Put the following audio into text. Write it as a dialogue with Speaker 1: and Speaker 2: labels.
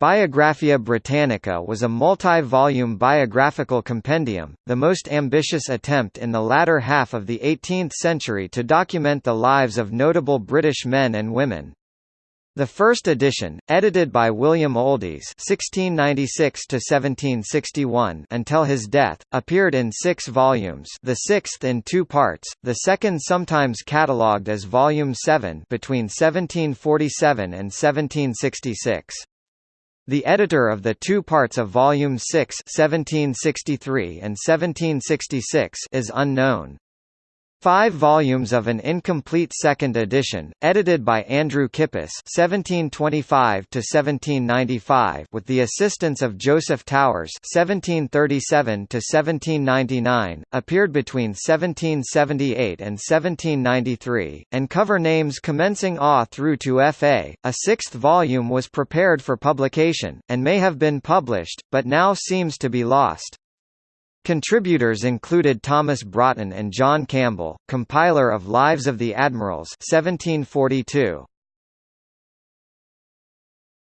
Speaker 1: Biographia Britannica was a multi-volume biographical compendium, the most ambitious attempt in the latter half of the 18th century to document the lives of notable British men and women. The first edition, edited by William Oldys (1696–1761) until his death, appeared in six volumes. The sixth in two parts. The second, sometimes catalogued as Volume Seven, between 1747 and 1766. The editor of the two parts of Volume 6 1763 and 1766 is unknown. Five volumes of an incomplete second edition, edited by Andrew Kippis (1725–1795), with the assistance of Joseph Towers (1737–1799), appeared between 1778 and 1793, and cover names commencing A through to FA. A sixth volume was prepared for publication, and may have been published, but now seems to be lost. Contributors included Thomas Broughton and John Campbell, compiler of Lives of the Admirals 1742.